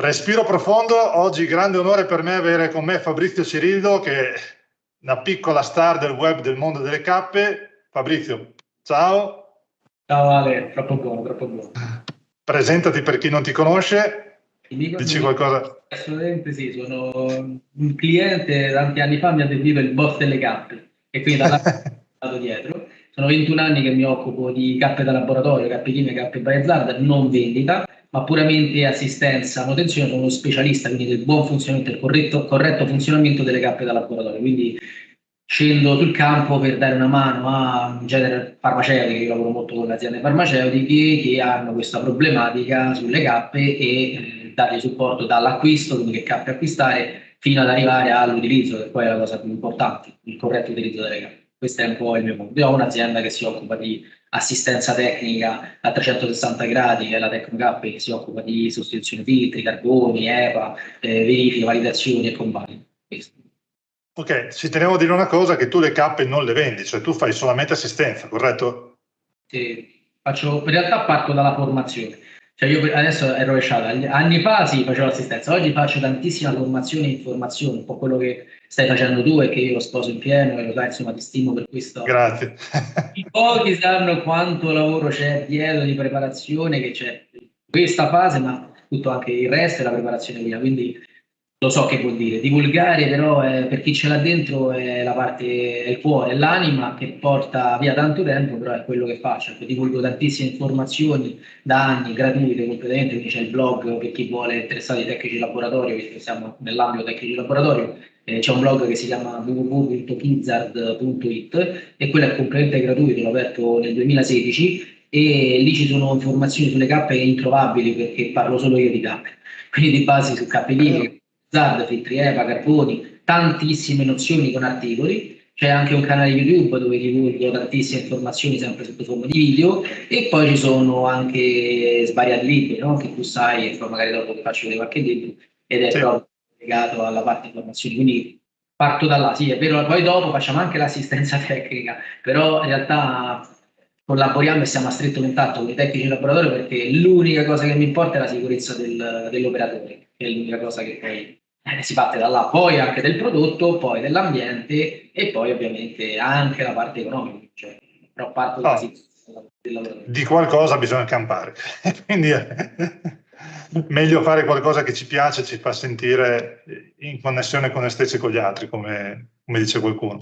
Respiro profondo, oggi grande onore per me avere con me Fabrizio Cirillo che è una piccola star del web del mondo delle cappe. Fabrizio, ciao. Ciao Ale, troppo buono, troppo buono. Presentati per chi non ti conosce, dico, dici qualcosa. Assolutamente sì, sono un cliente tanti anni fa mi ha definito il boss delle cappe e quindi da là dietro. Sono 21 anni che mi occupo di cappe da laboratorio, cappe chimiche, cappe Bayezard, non vendita ma puramente assistenza, manutenzione, sono uno specialista quindi del buon funzionamento, del corretto, corretto funzionamento delle cappe da laboratorio, quindi scendo sul campo per dare una mano a in genere farmaceutiche, io lavoro molto con le aziende farmaceutiche che hanno questa problematica sulle cappe e eh, dargli supporto dall'acquisto, quindi che cappe acquistare, fino ad arrivare all'utilizzo, che poi è la cosa più importante, il corretto utilizzo delle cappe. Questo è un po' il mio mondo. Io ho un'azienda che si occupa di assistenza tecnica a 360 gradi, che è la Tecnocap che si occupa di sostituzione filtri, carboni, EPA, eh, verifiche, validazioni e convalide. Ok, ci tenevo a dire una cosa, che tu le cappe non le vendi, cioè tu fai solamente assistenza, corretto? Sì, faccio, in realtà parto dalla formazione. Cioè io adesso è rovesciata, anni fa sì, facevo assistenza, oggi faccio tantissima formazione e informazione, un po' quello che stai facendo tu e che io lo sposo in pieno e lo sai, insomma ti stimo per questo. Grazie. I pochi sanno quanto lavoro c'è dietro di preparazione, che c'è questa fase, ma tutto anche il resto e la preparazione via, quindi lo so che vuol dire. Divulgare però è, per chi ce l'ha dentro è la parte, è il cuore, è l'anima che porta via tanto tempo, però è quello che faccio. Io divulgo tantissime informazioni da anni, gratuite completamente, quindi c'è il blog per chi vuole interessare ai tecnici laboratorio, visto che siamo nell'ambito tecnici laboratorio, eh, c'è un blog che si chiama www.kizzard.it e quello è completamente gratuito, l'ho aperto nel 2016 e lì ci sono informazioni sulle cappe introvabili perché parlo solo io di cappe, quindi di base su cappe linee ZAD, filtri EVA, carboni, tantissime nozioni con articoli. C'è anche un canale YouTube dove divulgo tantissime informazioni sempre sotto forma di video e poi ci sono anche svariati libri no? che tu sai e poi magari dopo ti faccio vedere qualche libro ed è sì. proprio legato alla parte informazioni. Quindi parto da là, sì è vero, poi dopo facciamo anche l'assistenza tecnica, però in realtà collaboriamo e siamo a stretto contatto con i tecnici di laboratorio perché l'unica cosa che mi importa è la sicurezza del, dell'operatore, che è l'unica cosa che poi eh, si parte da là, poi anche del prodotto, poi dell'ambiente e poi ovviamente anche la parte economica, cioè, però parto oh, del Di qualcosa bisogna campare, quindi è meglio fare qualcosa che ci piace, ci fa sentire in connessione con noi stessi e con gli altri, come, come dice qualcuno.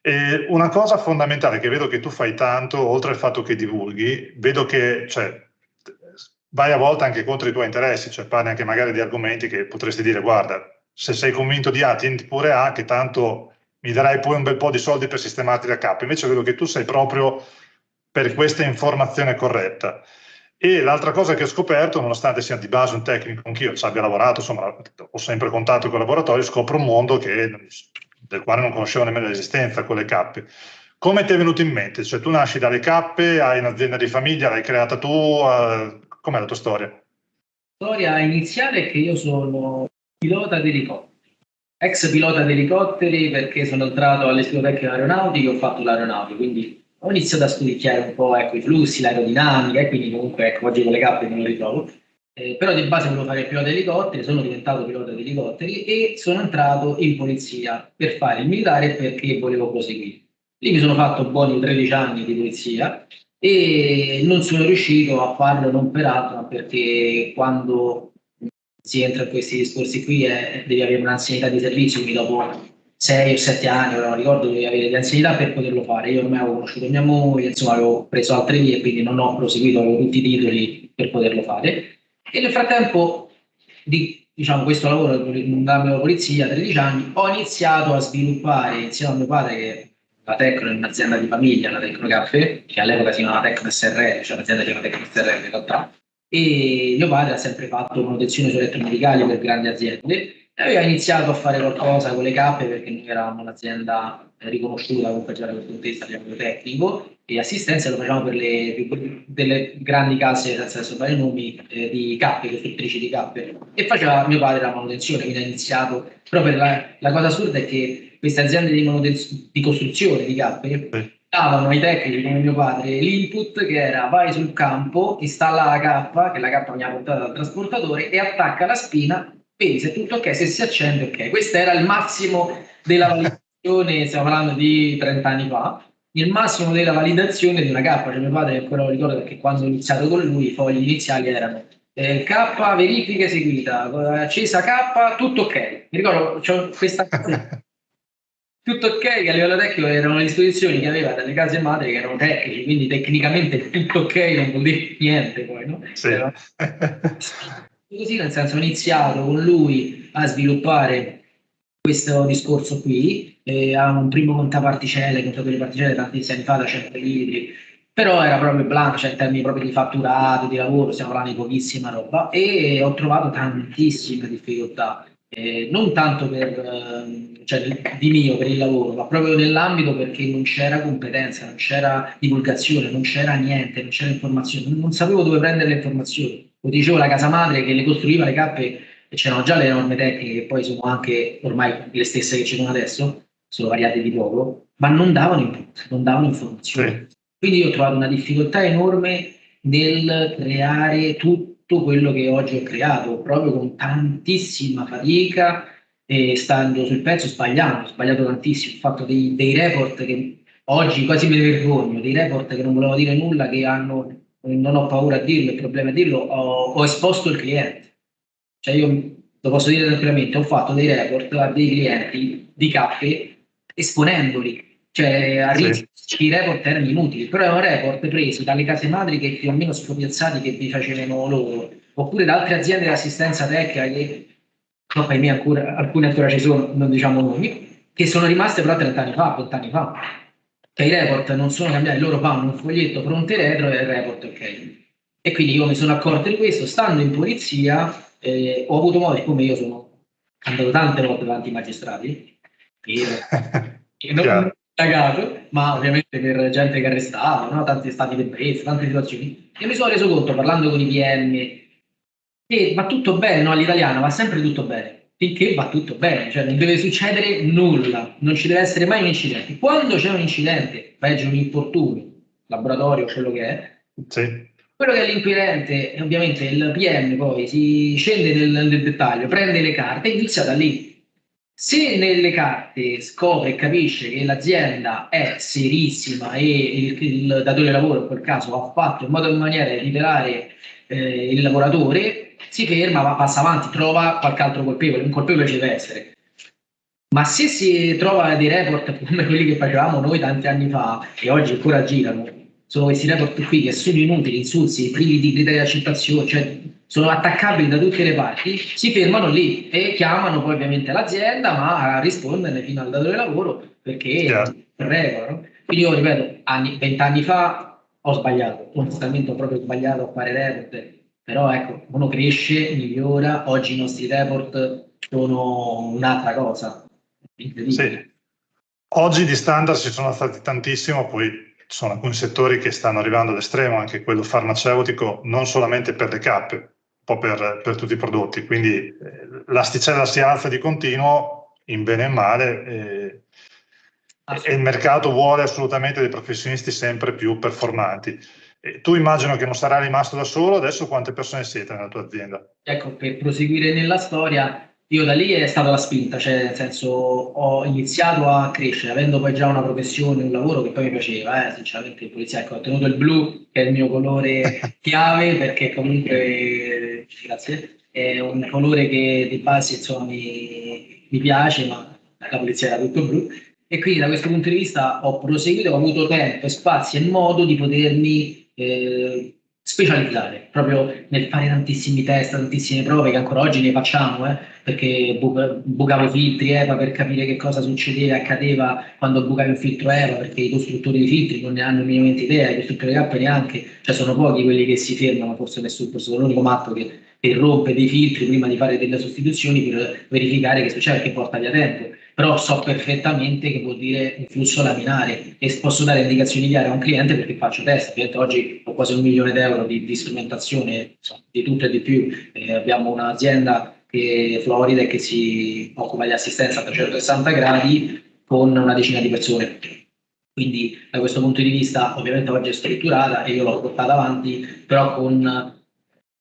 E una cosa fondamentale che vedo che tu fai tanto, oltre al fatto che divulghi, vedo che cioè, vai a volte anche contro i tuoi interessi, cioè parli anche magari di argomenti che potresti dire guarda, se sei convinto di A, tienti pure A, che tanto mi darai poi un bel po' di soldi per sistemarti la capo. Invece vedo che tu sei proprio per questa informazione corretta. E l'altra cosa che ho scoperto, nonostante sia di base un tecnico, anch'io ci abbia lavorato, insomma, ho sempre contatto con i laboratori, scopro un mondo che, del quale non conoscevo nemmeno l'esistenza con le cappe. Come ti è venuto in mente? Cioè tu nasci dalle cappe, hai un'azienda di famiglia, l'hai creata tu, uh, Com'è la tua storia? La storia iniziale è che io sono pilota di elicotteri, ex pilota di elicotteri perché sono entrato all'istituto tecnico aeronautico e ho fatto l'aeronautico, quindi ho iniziato a studiare un po' ecco, i flussi, l'aerodinamica e quindi comunque ecco, oggi con le cappe non lo ritrovo. Eh, però di base volevo fare il pilota di elicotteri, sono diventato pilota di elicotteri e sono entrato in polizia per fare il militare perché volevo proseguire. Lì mi sono fatto buoni 13 anni di polizia e non sono riuscito a farlo non per altro, perché quando si entra in questi discorsi qui è, devi avere un'anzianità di servizio, quindi dopo 6 o 7 anni, non ricordo, devi avere di anzianità per poterlo fare. Io ormai avevo conosciuto mia moglie, insomma avevo preso altre vie, quindi non ho proseguito, avevo tutti i titoli per poterlo fare. E nel frattempo di diciamo, questo lavoro nella polizia, 13 anni, ho iniziato a sviluppare insieme a mio padre, che la Tecno è un'azienda di famiglia, la Tecno Caffè, che all'epoca si chiamava Tecno SRL, cioè l'azienda si chiama Tecno SRL in realtà, e mio padre ha sempre fatto manutenzione su elettromedicali per grandi aziende. E aveva iniziato a fare qualcosa con le cappe perché noi eravamo un'azienda riconosciuta comunque già da questo punto di vista livello tecnico e assistenza lo facciamo per le delle grandi case senza fare nomi eh, di cappe, costruttrici di cappe. E faceva mio padre la manutenzione quindi ha iniziato però per la, la cosa assurda è che queste aziende di, di costruzione di cappe davano ai tecnici come mio padre l'input che era vai sul campo, installa la K, che la K mi ha portato dal trasportatore, e attacca la spina, vedi se tutto ok, se si accende ok. Questo era il massimo della validazione, stiamo parlando di 30 anni fa, il massimo della validazione di una K, cioè mio padre ancora lo ricordo perché quando ho iniziato con lui i fogli iniziali erano eh, K verifica eseguita, accesa K, tutto ok. Mi ricordo, c'ho questa tutto ok che a livello tecnico erano le disposizioni che aveva dalle case madri che erano tecnici, quindi tecnicamente tutto ok non vuol dire niente poi, no? Sì. Però, così nel senso ho iniziato con lui a sviluppare questo discorso qui, eh, ha un primo contaparticelle, contatore di particelle tantissimi anni fa da 100 litri, però era proprio blanco, cioè in termini proprio di fatturato, di lavoro, stiamo parlando di pochissima roba e ho trovato tantissime difficoltà, eh, non tanto per, eh, cioè, di mio, per il lavoro, ma proprio nell'ambito perché non c'era competenza, non c'era divulgazione, non c'era niente, non c'era informazione, non, non sapevo dove prendere le informazioni. Lo dicevo la casa madre che le costruiva le cappe e c'erano già le norme tecniche che poi sono anche ormai le stesse che ci sono adesso, sono variate di poco, ma non davano input, non davano informazioni. Quindi io ho trovato una difficoltà enorme nel creare tutto quello che oggi ho creato, proprio con tantissima fatica e stando sul pezzo sbagliando, ho sbagliato tantissimo, ho fatto dei, dei report che oggi quasi ne vergogno, dei report che non volevo dire nulla, che hanno, non ho paura a dirlo, il problema è dirlo, ho, ho esposto il cliente. Cioè io lo posso dire tranquillamente, ho fatto dei report a dei clienti di cappe esponendoli cioè a rischio sì. i report erano inutili, però erano report presi dalle case madri che più o meno scopiazzati che vi facevano loro, oppure da altre aziende di assistenza tecnica che, per me ancora, alcune ancora ci sono, non diciamo noi, che sono rimaste però 30 anni fa, 20 anni fa. Che i report non sono cambiati, loro fanno un foglietto fronte retro e il report ok. E quindi io mi sono accorto di questo, stando in polizia, eh, ho avuto modo, siccome io sono andato tante volte davanti ai magistrati, e, e non, cagato, ma ovviamente per gente che arrestava, no? tanti stati ebbrezza, tante situazioni. E mi sono reso conto, parlando con i PM, che va tutto bene, no? all'italiano va sempre tutto bene, finché va tutto bene, cioè non deve succedere nulla, non ci deve essere mai un incidente. Quando c'è un incidente, peggio un infortunio, laboratorio, quello che è, sì. quello che è l'inquirente, ovviamente il PM poi si scende nel, nel dettaglio, prende le carte e inizia da lì se nelle carte scopre e capisce che l'azienda è serissima e il, il, datore di lavoro in quel caso ha fatto in modo in maniera di liberare eh, il lavoratore, si ferma, va, passa avanti, trova qualche altro colpevole, un colpevole ci deve essere. Ma se si trova dei report come quelli che facevamo noi tanti anni fa e oggi ancora girano, sono questi report qui che sono inutili, insulsi, privi di criteri di accettazione, cioè sono attaccabili da tutte le parti, si fermano lì e chiamano poi ovviamente l'azienda, ma a risponderne fino al datore di lavoro perché yeah. regolano. Quindi io ripeto, anni, vent'anni fa ho sbagliato, onestamente ho proprio sbagliato a fare report, però ecco, uno cresce, migliora, oggi i nostri report sono un'altra cosa. Sì. Oggi di standard ci sono stati tantissimo, poi ci sono alcuni settori che stanno arrivando all'estremo, anche quello farmaceutico, non solamente per le cappe, po' per, per tutti i prodotti, quindi eh, l'asticella si alza di continuo in bene e male e, e il mercato vuole assolutamente dei professionisti sempre più performanti. E tu immagino che non sarai rimasto da solo, adesso quante persone siete nella tua azienda? Ecco, per proseguire nella storia, io da lì è stata la spinta, cioè nel senso ho iniziato a crescere, avendo poi già una professione, un lavoro che poi mi piaceva, eh, sinceramente il polizia, ecco, ho tenuto il blu, che è il mio colore chiave, perché comunque, grazie, è un colore che di base insomma mi, mi piace, ma la polizia era tutto blu, e quindi da questo punto di vista ho proseguito, ho avuto tempo, spazio e modo di potermi... Eh, specializzare proprio nel fare tantissimi test, tantissime prove che ancora oggi ne facciamo, eh, perché bu- bucavo filtri EVA per capire che cosa succedeva, accadeva quando bucavi un filtro EVA, perché i costruttori di filtri non ne hanno minimamente idea, i costruttori di neanche, cioè sono pochi quelli che si fermano, forse nessuno, forse sono l'unico matto che, che rompe dei filtri prima di fare delle sostituzioni per verificare che succede, perché porta via tempo però so perfettamente che vuol dire un flusso laminare e posso dare indicazioni chiare a un cliente perché faccio test. Ovviamente oggi ho quasi un milione d'euro di, di strumentazione, insomma, di tutto e di più. Eh, abbiamo un'azienda che Florida che si occupa di assistenza a 360 gradi con una decina di persone. Quindi da questo punto di vista ovviamente oggi è strutturata e io l'ho portata avanti, però con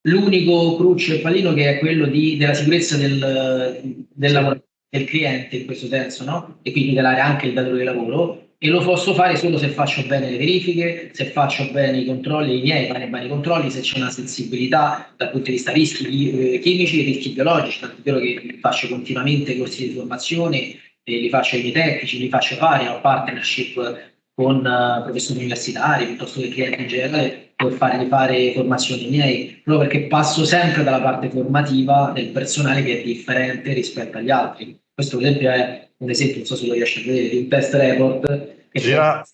l'unico cruccio e pallino che è quello di, della sicurezza del, del, lavoro, del cliente in questo senso, no? E quindi tutelare anche il datore di lavoro e lo posso fare solo se faccio bene le verifiche, se faccio bene i controlli, i miei fare bene i controlli, se c'è una sensibilità dal punto di vista rischi eh, chimici e rischi biologici, tanto vero che faccio continuamente corsi di formazione, eh, li faccio ai miei tecnici, li faccio fare, ho partnership con uh, professori universitari piuttosto che clienti in generale per fargli fare formazioni miei, proprio perché passo sempre dalla parte formativa del personale che è differente rispetto agli altri. Questo per esempio è un esempio, non so se lo riesci a vedere, di un test report. Gira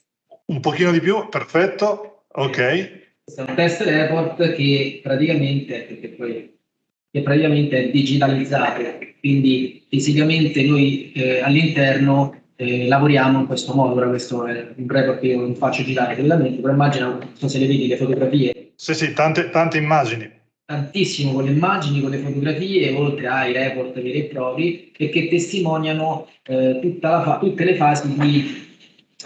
un pochino di più, perfetto, ok. Questo è un test report che praticamente, perché poi, che praticamente è digitalizzato, quindi fisicamente noi eh, all'interno eh, lavoriamo in questo modo, ora questo è un report che io non faccio girare direttamente, però immagina, non so se le vedi le fotografie. Sì, sì, tante, tante immagini tantissimo con le immagini, con le fotografie, oltre ai report veri e propri, e che testimoniano eh, tutte le fasi di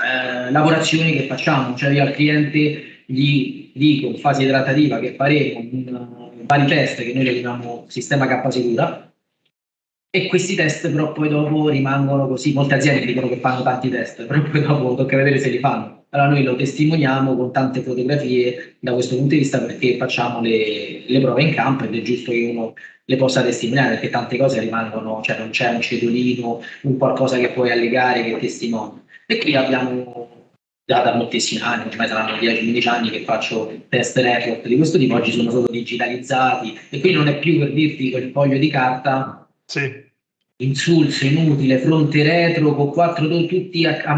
eh, lavorazioni che facciamo. Cioè io al cliente gli dico in fase idratativa che faremo un vari test che noi chiamiamo sistema K Sicura, e questi test però poi dopo rimangono così, molte aziende dicono che fanno tanti test, però poi dopo tocca vedere se li fanno allora noi lo testimoniamo con tante fotografie da questo punto di vista perché facciamo le, le prove in campo ed è giusto che uno le possa testimoniare perché tante cose rimangono, cioè non c'è un cedolino, un qualcosa che puoi allegare che testimonia. E qui abbiamo già da moltissimi anni, ormai saranno 10-15 anni che faccio test report di questo tipo, oggi sono solo digitalizzati e qui non è più per dirti quel foglio di carta sì. insulso, inutile, fronte retro con quattro tutti a, a,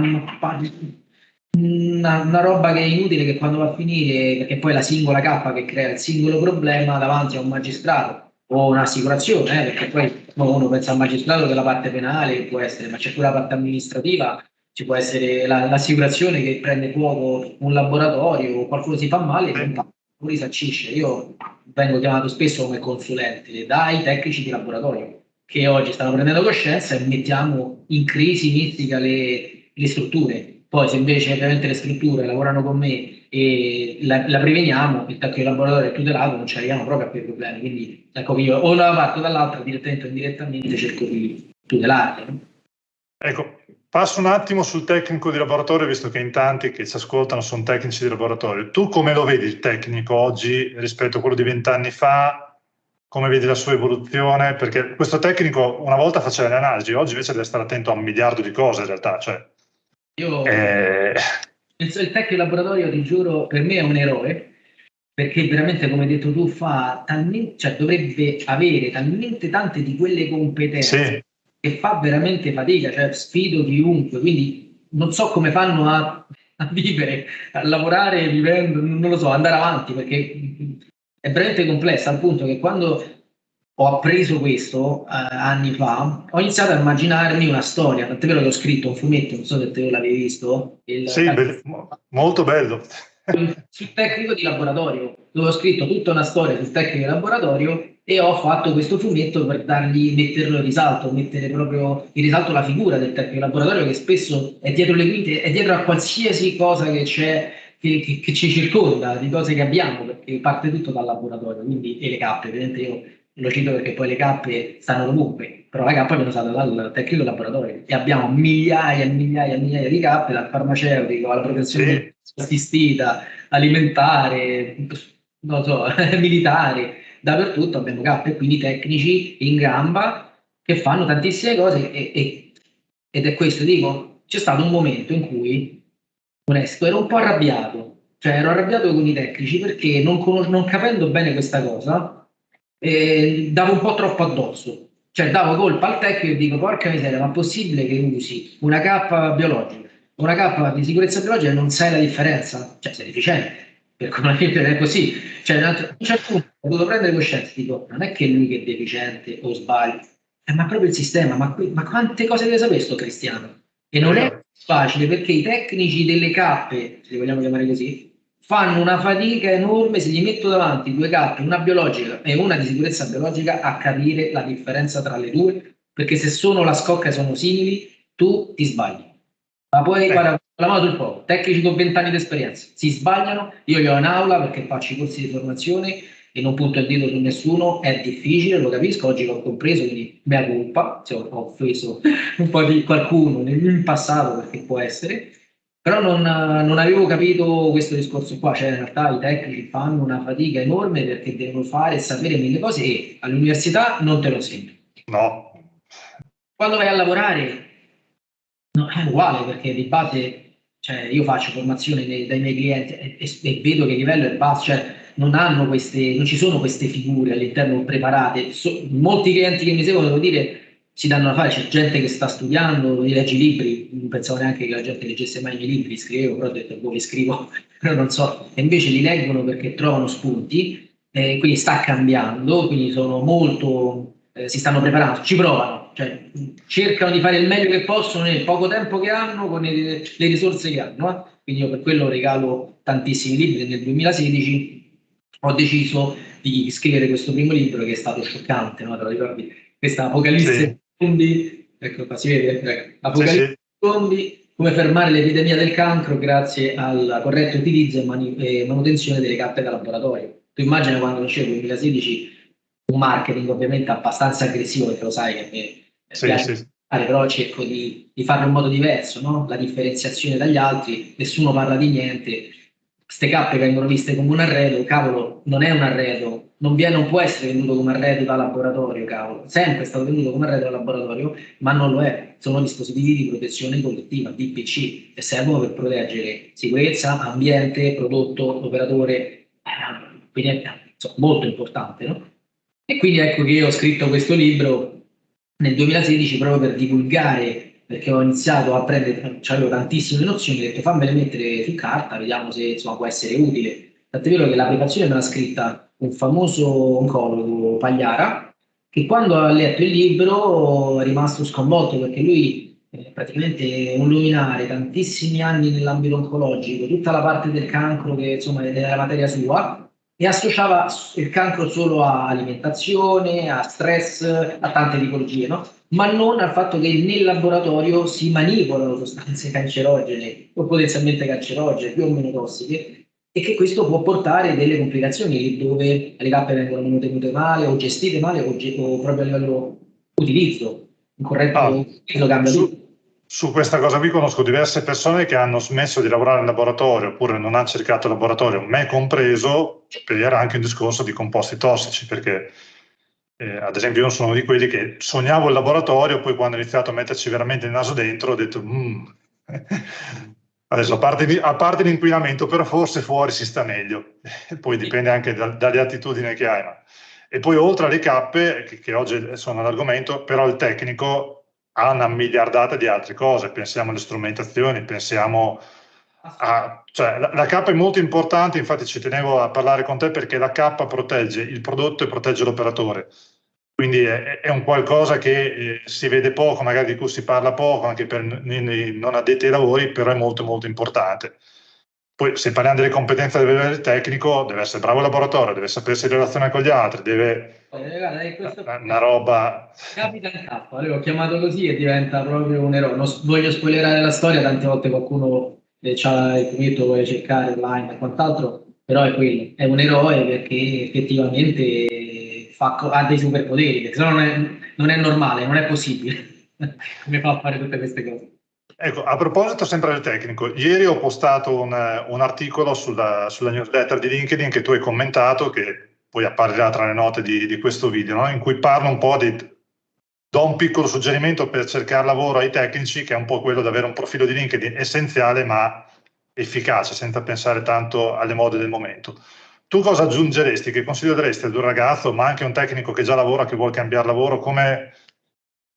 una, una, roba che è inutile che quando va a finire, perché poi è la singola K che crea il singolo problema davanti a un magistrato o un'assicurazione, eh, perché poi uno pensa al magistrato della parte penale può essere, ma c'è pure la parte amministrativa, ci può essere la, l'assicurazione che prende fuoco un laboratorio o qualcuno si fa male e non risarcisce. Io vengo chiamato spesso come consulente dai tecnici di laboratorio che oggi stanno prendendo coscienza e mettiamo in crisi mistica le, le strutture poi se invece ovviamente le strutture lavorano con me e la, la preveniamo, il tacco di laboratorio è tutelato, non ci arriviamo proprio a quei problemi. Quindi ecco io o da una parte o dall'altra, direttamente o indirettamente, cerco di tutelarli. Ecco, passo un attimo sul tecnico di laboratorio, visto che in tanti che ci ascoltano sono tecnici di laboratorio. Tu come lo vedi il tecnico oggi rispetto a quello di vent'anni fa? Come vedi la sua evoluzione? Perché questo tecnico una volta faceva le analisi, oggi invece deve stare attento a un miliardo di cose in realtà. Cioè, io eh... il, tecnico laboratorio, ti giuro, per me è un eroe perché veramente, come hai detto tu, fa talmente, cioè dovrebbe avere talmente tante di quelle competenze sì. che fa veramente fatica, cioè sfido chiunque, quindi non so come fanno a, a vivere, a lavorare vivendo, non lo so, andare avanti perché è veramente complessa al punto che quando ho appreso questo eh, anni fa, ho iniziato a immaginarmi una storia, tant'è vero che ho scritto un fumetto, non so se te l'avevi visto. Il, sì, be- molto bello. sul tecnico di laboratorio, dove ho scritto tutta una storia sul tecnico di laboratorio e ho fatto questo fumetto per dargli, metterlo in risalto, mettere proprio in risalto la figura del tecnico di laboratorio che spesso è dietro le quinte, è dietro a qualsiasi cosa che c'è che, che, che, ci circonda, di cose che abbiamo, perché parte tutto dal laboratorio, quindi e le cappe, ovviamente io lo cito perché poi le cappe stanno ovunque, però la cappa viene usata dal tecnico laboratorio. E abbiamo migliaia e migliaia e migliaia di cappe, dal farmaceutico alla protezione sì. assistita, alimentare, non so, militare, dappertutto abbiamo cappe, quindi tecnici in gamba che fanno tantissime cose e, e, ed è questo, dico, c'è stato un momento in cui, onesto, ero un po' arrabbiato, cioè ero arrabbiato con i tecnici perché non, non capendo bene questa cosa, eh, davo un po' troppo addosso. Cioè davo colpa al tecnico e dico porca miseria, ma è possibile che usi una K biologica, una K di sicurezza biologica e non sai la differenza? Cioè sei deficiente, per come è così. Cioè a un certo punto ho dovuto prendere coscienza, dico non è che lui che è deficiente o sbaglia, eh, ma proprio il sistema, ma, qui, ma quante cose deve sapere sto cristiano? E non è facile perché i tecnici delle cappe, se li vogliamo chiamare così, fanno una fatica enorme se gli metto davanti due carte, una biologica e una di sicurezza biologica, a capire la differenza tra le due, perché se sono la scocca e sono simili, tu ti sbagli. Ma poi, eh. guarda, la mano sul fuoco, tecnici con 20 anni di esperienza, si sbagliano, io li ho in aula perché faccio i corsi di formazione e non punto il dito su nessuno, è difficile, lo capisco, oggi l'ho compreso, quindi mea colpa, se ho offeso un po' di qualcuno in passato perché può essere, però non, non, avevo capito questo discorso qua, cioè in realtà i tecnici fanno una fatica enorme perché devono fare e sapere mille cose e all'università non te lo sento. No. Quando vai a lavorare no, è uguale perché di base cioè, io faccio formazione dei, dai miei clienti e, e, e, vedo che il livello è basso, cioè non, hanno queste, non ci sono queste figure all'interno preparate. So, molti clienti che mi seguono, devo dire, si danno da fare, c'è gente che sta studiando, legge libri, non pensavo neanche che la gente leggesse mai i miei libri, scrivevo, però ho detto, boh, li scrivo, però non so, e invece li leggono perché trovano spunti, eh, quindi sta cambiando, quindi sono molto, eh, si stanno preparando, ci provano, cioè cercano di fare il meglio che possono nel poco tempo che hanno, con le, le risorse che hanno, eh? quindi io per quello regalo tantissimi libri, nel 2016 ho deciso di scrivere questo primo libro che è stato scioccante, no? te lo ricordi? Questa Apocalisse sì zombie, ecco qua si vede, ecco, Apocalisse sì, zombie, come fermare l'epidemia del cancro grazie al corretto utilizzo e, manu- e manutenzione delle cappe da laboratorio. Tu immagina quando dicevo nel 2016 un marketing ovviamente abbastanza aggressivo, perché lo sai che me sì, piace sì. Fare, però cerco di, di, farlo in modo diverso, no? la differenziazione dagli altri, nessuno parla di niente, queste cappe vengono viste come un arredo, cavolo, non è un arredo, non, viene, non può essere venduto come arredo da laboratorio, cavolo. Sempre è stato venduto come arredo da laboratorio, ma non lo è. Sono dispositivi di protezione collettiva, DPC, e servono per proteggere sicurezza, ambiente, prodotto, operatore. Eh, quindi è insomma, molto importante, no? E quindi ecco che io ho scritto questo libro nel 2016 proprio per divulgare perché ho iniziato a prendere, avevo tantissime nozioni, ho detto fammele mettere su carta, vediamo se insomma, può essere utile. Tant'è vero che la preparazione me l'ha scritta un famoso oncologo Pagliara, che quando ha letto il libro è rimasto sconvolto perché lui è praticamente un luminare, tantissimi anni nell'ambito oncologico, tutta la parte del cancro che insomma è la materia sua, e associava il cancro solo a alimentazione, a stress, a tante tipologie, no? ma non al fatto che nel laboratorio si manipolano sostanze cancerogene o potenzialmente cancerogene, più o meno tossiche, e che questo può portare delle complicazioni dove le cappe vengono mantenute male o gestite male o, o proprio a livello utilizzo, un corretto ah, utilizzo cambia su, tutto. Su questa cosa qui conosco diverse persone che hanno smesso di lavorare in laboratorio oppure non hanno cercato il laboratorio, me compreso, per anche un discorso di composti tossici, perché eh, ad esempio io sono di quelli che sognavo il laboratorio, poi quando ho iniziato a metterci veramente il naso dentro ho detto... Mm. Adesso, a parte, a parte, l'inquinamento, però forse fuori si sta meglio, poi dipende anche da, dalle attitudini che hai. Ma. E poi oltre alle cappe, che, che oggi sono l'argomento, però il tecnico ha una miliardata di altre cose, pensiamo alle strumentazioni, pensiamo a... Cioè, la, la cappa è molto importante, infatti ci tenevo a parlare con te perché la cappa protegge il prodotto e protegge l'operatore quindi è, è, un qualcosa che eh, si vede poco, magari di cui si parla poco, anche per i non addetti ai lavori, però è molto molto importante. Poi se parliamo delle competenze del livello tecnico, deve essere bravo laboratorio, deve sapersi relazionare con gli altri, deve... Eh, guarda, questo... Una roba... Capita in K, l'ho chiamato così e diventa proprio un eroe. Non voglio spoilerare la storia, tante volte qualcuno eh, ha il fumetto, vuole cercare online e quant'altro, però è quello, è un eroe perché effettivamente fa, ha dei superpoteri, perché se no non è, non è normale, non è possibile. Come fa a fare tutte queste cose? Ecco, a proposito sempre del tecnico, ieri ho postato un, un articolo sulla, sulla, newsletter di LinkedIn che tu hai commentato, che poi apparirà tra le note di, di questo video, no? in cui parlo un po' di... do un piccolo suggerimento per cercare lavoro ai tecnici, che è un po' quello di avere un profilo di LinkedIn essenziale ma efficace, senza pensare tanto alle mode del momento. Tu cosa aggiungeresti, che consiglio daresti ad un ragazzo, ma anche a un tecnico che già lavora, che vuole cambiare lavoro? Come,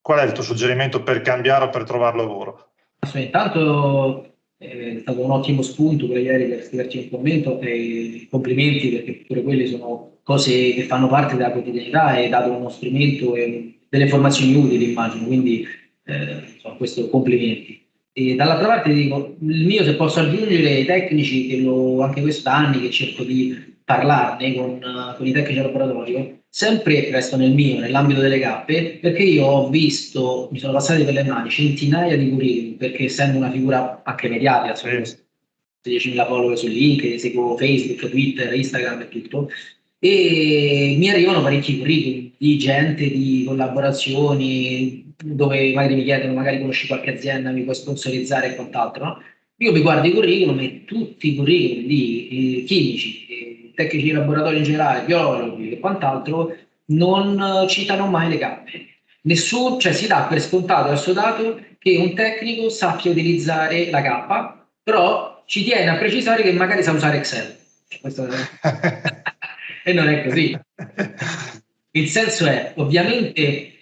qual è il tuo suggerimento per cambiare o per trovare lavoro? Intanto eh, è stato un ottimo spunto per ieri per scriverci un commento e complimenti perché pure quelle sono cose che fanno parte della quotidianità e dato uno strumento e delle informazioni utili immagino, quindi eh, insomma, questo complimenti. E dall'altra parte dico, il mio se posso aggiungere ai tecnici che lo, anche quest'anni che cerco di parlarne con, con i tecnici al laboratorio, sempre resto nel mio, nell'ambito delle cappe, perché io ho visto, mi sono passati per le mani centinaia di curriculum, perché essendo una figura anche mediatica, insomma, 10.000 follower su LinkedIn, seguo Facebook, Twitter, Instagram e tutto, e mi arrivano parecchi curriculum di gente, di collaborazioni, dove magari mi chiedono, magari conosci qualche azienda, mi puoi sponsorizzare e quant'altro, no? Io mi guardo i curriculum e tutti i curriculum di eh, chimici, eh, tecnici di laboratorio in generale, biologi e quant'altro non citano mai le cappe. Nessuno, cioè si dà per scontato e assodato che un tecnico sappia utilizzare la cappa, però ci tiene a precisare che magari sa usare Excel. Questo... e non è così. Il senso è, ovviamente,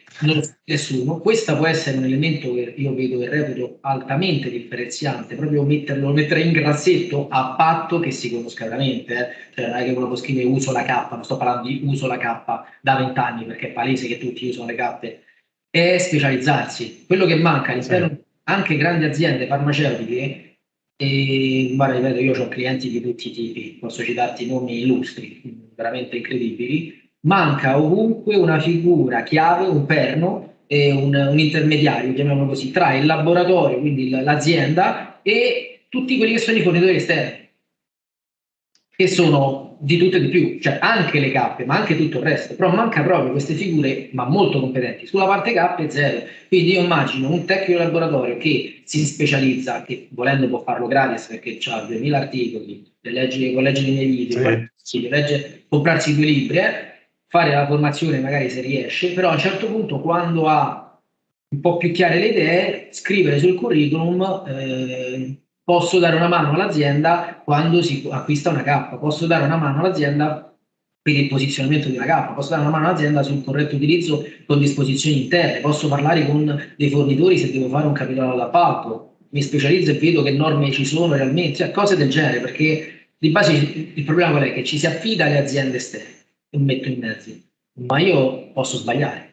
nessuno, questo può essere un elemento che io vedo e reputo altamente differenziante, proprio metterlo, mettere in grassetto a patto che si conosca veramente, eh. cioè non è che uno può scrivere uso la K, non sto parlando di uso la K da vent'anni perché è palese che tutti usano le cappe, è specializzarsi. Quello che manca all'interno sì. anche grandi aziende farmaceutiche e guarda, ripeto, io ho clienti di tutti i tipi, posso citarti nomi illustri, veramente incredibili. Manca ovunque una figura chiave, un perno e un, un intermediario, chiamiamolo così, tra il laboratorio, quindi l'azienda, e tutti quelli che sono i fornitori esterni che sono di tutto e di più, cioè anche le cappe, ma anche tutto il resto, però manca proprio queste figure, ma molto competenti. Sulla parte cappe zero. Quindi io immagino un tecnico di laboratorio che si specializza, che volendo può farlo gratis perché ha 2000 articoli, le leggi, con legge dei miei video, sì. legge, comprarsi due libri, eh, fare la formazione magari se riesce, però a un certo punto quando ha un po' più chiare le idee, scrivere sul curriculum eh, posso dare una mano all'azienda quando si acquista una K, posso dare una mano all'azienda per il posizionamento di una K, posso dare una mano all'azienda sul corretto utilizzo con disposizioni interne, posso parlare con dei fornitori se devo fare un capitolo d'appalto, mi specializzo e vedo che norme ci sono realmente, cioè cose del genere, perché di base il problema qual è? Che ci si affida alle aziende esterne metto in mezzo, ma io posso sbagliare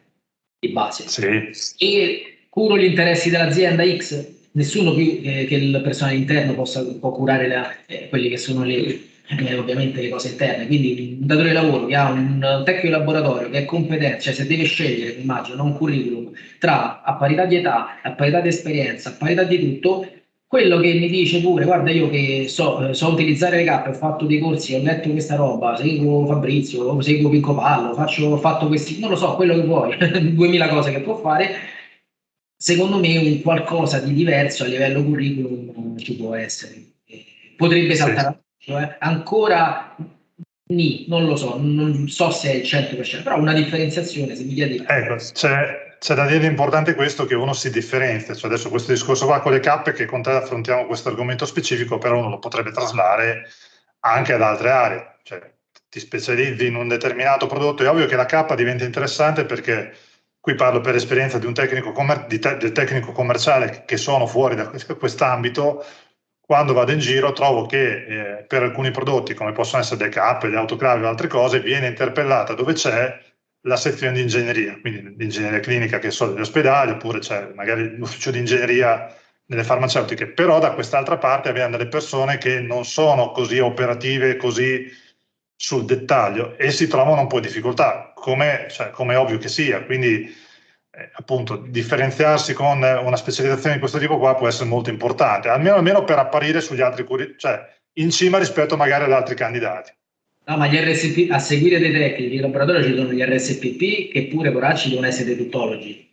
di base sì. e curo gli interessi dell'azienda X nessuno più eh, che il personale interno possa, può curare la, eh, quelle che sono le, eh, ovviamente le cose interne. Quindi un datore di lavoro che ha un tecnico di laboratorio che è competente, cioè se deve scegliere, immagino, un curriculum tra a parità di età, a parità di esperienza, a parità di tutto, quello che mi dice pure, guarda io che so, eh, so utilizzare le cappe, ho fatto dei corsi, ho letto questa roba, seguo Fabrizio, seguo Pinco Pallo, faccio, ho fatto questi, non lo so, quello che vuoi, 2000 cose che può fare, secondo me un qualcosa di diverso a livello curriculum ci può essere. Potrebbe saltare sì. eh? ancora ni, non lo so, non so se è il 100%, però una differenziazione se mi chiedi. Ecco, c'è, c'è da dire importante questo che uno si differenzia, cioè adesso questo discorso qua con le cappe che con te affrontiamo questo argomento specifico, però uno lo potrebbe traslare anche ad altre aree, cioè ti specializzi in un determinato prodotto, è ovvio che la cappa diventa interessante perché qui parlo per esperienza di un tecnico, te del tecnico commerciale che sono fuori da quest'ambito, quando vado in giro trovo che eh, per alcuni prodotti come possono essere le cappe, le autoclave o altre cose viene interpellata dove c'è la sezione di ingegneria, quindi l'ingegneria clinica che so degli ospedali oppure c'è magari l'ufficio di ingegneria nelle farmaceutiche, però da quest'altra parte abbiamo delle persone che non sono così operative, così sul dettaglio e si trovano un po' in difficoltà, come cioè, è ovvio che sia. Quindi, eh, appunto, differenziarsi con una specializzazione di questo tipo qua può essere molto importante, almeno, almeno per apparire sugli altri cioè in cima rispetto magari ad altri candidati. No, ma gli RSP, a seguire dei tecnici in laboratorio ci sono gli RSPP che pure poracci devono essere dei tuttologi.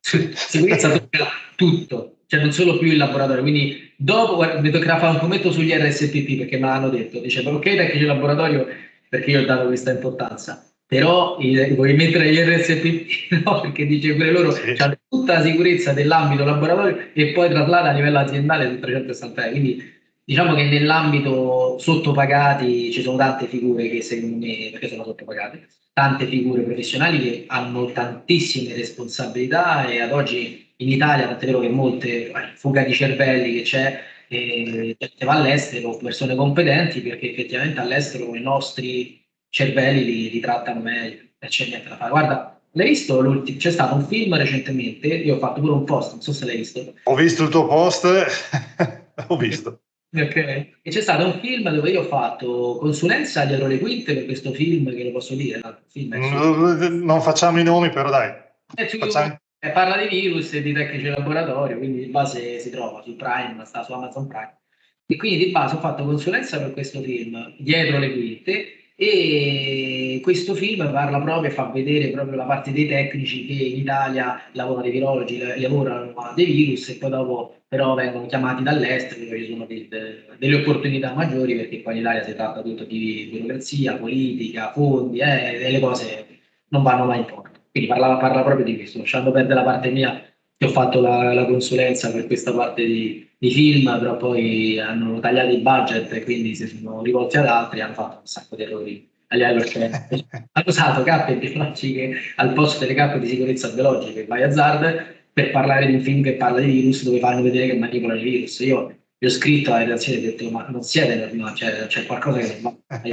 Sicurezza tocca tutto, cioè non solo più il laboratorio. Quindi dopo mi toccherà fare un commento sugli RSPP perché me l'hanno detto. Dice, ok, tecnici di laboratorio perché io ho dato questa importanza. Però vuoi mettere gli RSPP? No, perché dice pure loro sì. hanno tutta la sicurezza dell'ambito laboratorio e poi traslata a livello aziendale su 360 Quindi diciamo che nell'ambito sottopagati ci sono tante figure che secondo me, perché sono sottopagate, tante figure professionali che hanno tantissime responsabilità e ad oggi in Italia, tant'è vero che molte fuga di cervelli che c'è, eh, va all'estero, persone competenti, perché effettivamente all'estero i nostri cervelli li, li trattano meglio e c'è niente da fare. Guarda, l'hai visto? C'è stato un film recentemente, io ho fatto pure un post, non so se l'hai visto. Ho visto il tuo post, ho visto. Ok. E c'è stato un film dove io ho fatto consulenza dietro le quinte per questo film, che lo posso dire, no? non facciamo i nomi, però dai. Eh, facciamo... eh, parla di virus e di tecnici laboratorio, quindi di base si trova su Prime, sta su Amazon Prime. E quindi di base ho fatto consulenza per questo film, dietro le quinte, e questo film parla proprio e fa vedere proprio la parte dei tecnici che in Italia lavorano dei virologi, lavorano a dei virus e poi dopo però vengono chiamati dall'estero dove ci sono de, de, delle opportunità maggiori perché poi in Italia si tratta tutto di burocrazia, politica, fondi, eh, e le cose non vanno mai in porto. Quindi parla, parla proprio di questo, lasciando perdere la parte mia che ho fatto la, la consulenza per questa parte di, di, film, però poi hanno tagliato il budget e quindi si sono rivolti ad altri e hanno fatto un sacco di errori a livello scientifico. hanno usato cappe biologiche al posto delle cappe di sicurezza biologiche by Hazard per parlare di un film che parla di virus dove fanno vedere che manipolano i virus. Io gli ho scritto alla redazione e ho detto ma non siete normali, cioè, c'è qualcosa che non va.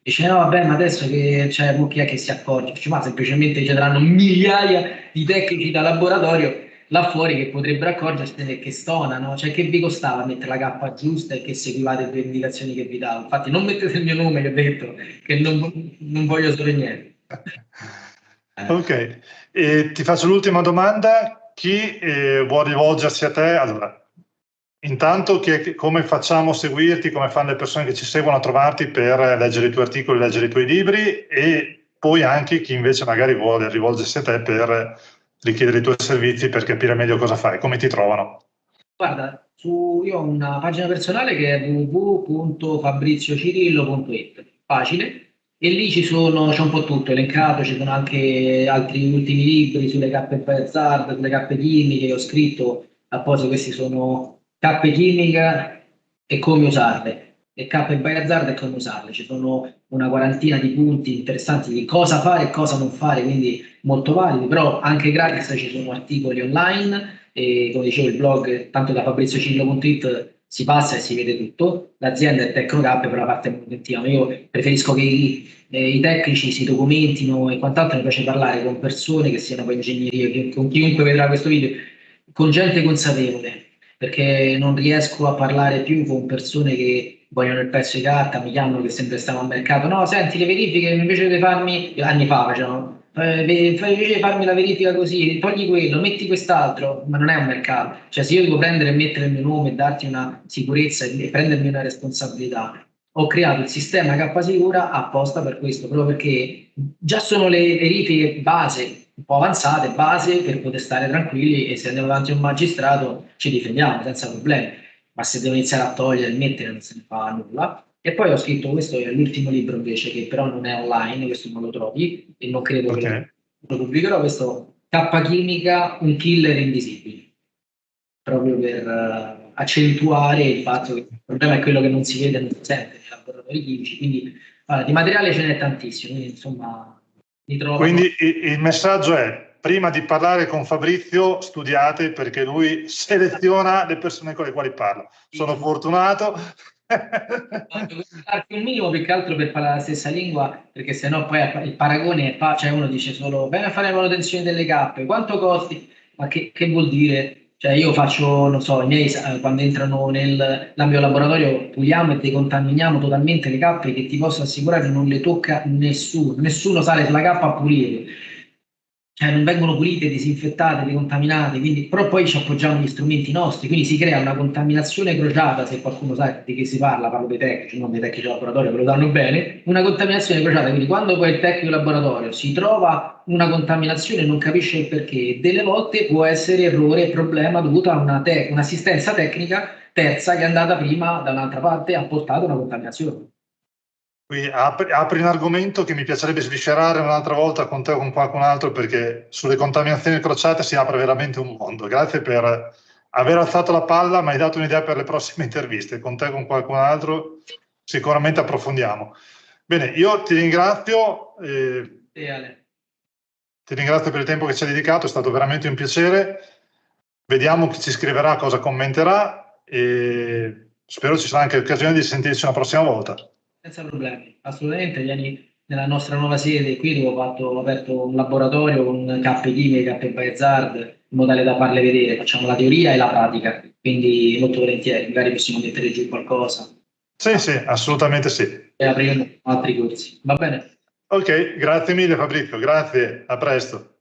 Dice no vabbè ma adesso che c'è chi è che si accorge? Dice, ma semplicemente ci saranno migliaia di tecnici da laboratorio là fuori che potrebbero accorgersene che stonano, cioè che vi costava mettere la cappa giusta e che seguivate le indicazioni che vi davo. Infatti non mettete il mio nome, che ho detto, che non, non voglio sapere niente. ok, e ti faccio l'ultima domanda. Chi eh, vuole rivolgersi a te? Allora, intanto che, come facciamo a seguirti, come fanno le persone che ci seguono a trovarti per leggere i tuoi articoli, leggere i tuoi libri e poi anche chi invece magari vuole rivolgersi a te per richiedere i tuoi servizi per capire meglio cosa fai, come ti trovano? Guarda, su, io ho una pagina personale che è www.fabriziocirillo.it, facile, e lì ci sono, c'è un po' tutto elencato, ci sono anche altri ultimi libri sulle cappe Hazard, sulle cappe chimiche, che ho scritto apposta, questi sono cappe chimiche e come usarle e e by Hazard e come usarle. Ci sono una quarantina di punti interessanti di cosa fare e cosa non fare, quindi molto validi, però anche gratis ci sono articoli online e come dicevo il blog, tanto da fabriziocillo.it si passa e si vede tutto. L'azienda è Tecnocap per la parte manutentiva, io preferisco che i, eh, i, tecnici si documentino e quant'altro, mi piace parlare con persone che siano poi ingegnerie, con chiunque vedrà questo video, con gente consapevole, perché non riesco a parlare più con persone che vogliono il pezzo di carta, mi chiamano che sempre stiamo al mercato, no, senti, le verifiche invece di farmi, anni fa facevano, eh, di farmi la verifica così, togli quello, metti quest'altro, ma non è un mercato, cioè se io devo prendere e mettere il mio nome e darti una sicurezza e prendermi una responsabilità, ho creato il sistema K Sicura apposta per questo, proprio perché già sono le verifiche base un po' avanzate, base per poter stare tranquilli e se andiamo davanti a un magistrato ci difendiamo senza problemi ma se devo iniziare a togliere e mettere non se ne fa nulla. E poi ho scritto, questo è l'ultimo libro invece, che però non è online, questo non lo trovi, e non credo okay. che lo pubblicherò, questo K Chimica, un killer invisibile, proprio per uh, accentuare il fatto che il problema è quello che non si vede, non si sente nei laboratori chimici, quindi uh, di materiale ce n'è tantissimo, quindi insomma mi trovo... Quindi il messaggio è prima di parlare con Fabrizio studiate perché lui seleziona le persone con le quali parla. Sono fortunato. Un minimo più che altro per parlare la stessa lingua, perché sennò poi il paragone è, cioè uno dice solo, bene a fare la manutenzione delle cappe, quanto costi? Ma che, che vuol dire? Cioè io faccio, non so, i miei eh, quando entrano nell'ambito laboratorio puliamo e decontaminiamo totalmente le cappe che ti posso assicurare non le tocca nessuno, nessuno sale sulla cappa a pulire cioè non vengono pulite, disinfettate, decontaminate, quindi, però poi ci appoggiamo gli strumenti nostri, quindi si crea una contaminazione crociata, se qualcuno sa di che si parla, parlo dei tecnici, non dei tecnici laboratorio, che lo danno bene, una contaminazione crociata, quindi quando poi il tecnico laboratorio si trova una contaminazione e non capisce il perché, delle volte può essere errore problema dovuto a una te- un'assistenza tecnica terza che è andata prima da un'altra parte e ha portato una contaminazione. Qui apri, apri, un argomento che mi piacerebbe sviscerare un'altra volta con te o con qualcun altro perché sulle contaminazioni crociate si apre veramente un mondo. Grazie per aver alzato la palla, mi hai dato un'idea per le prossime interviste. Con te o con qualcun altro sicuramente approfondiamo. Bene, io ti ringrazio. Eh, ti ringrazio per il tempo che ci hai dedicato, è stato veramente un piacere. Vediamo chi ci scriverà, cosa commenterà e spero ci sarà anche occasione di sentirci una prossima volta. Senza problemi, assolutamente. Vieni nella nostra nuova sede qui dove ho, fatto, ho aperto un laboratorio con cappe chimiche, cappe Bayezard in modo tale da farle vedere. Facciamo la teoria e la pratica, quindi molto volentieri, magari possiamo mettere giù qualcosa. Sì, sì, assolutamente sì. E apriamo altri corsi. Va bene? Ok, grazie mille Fabrizio, grazie, a presto.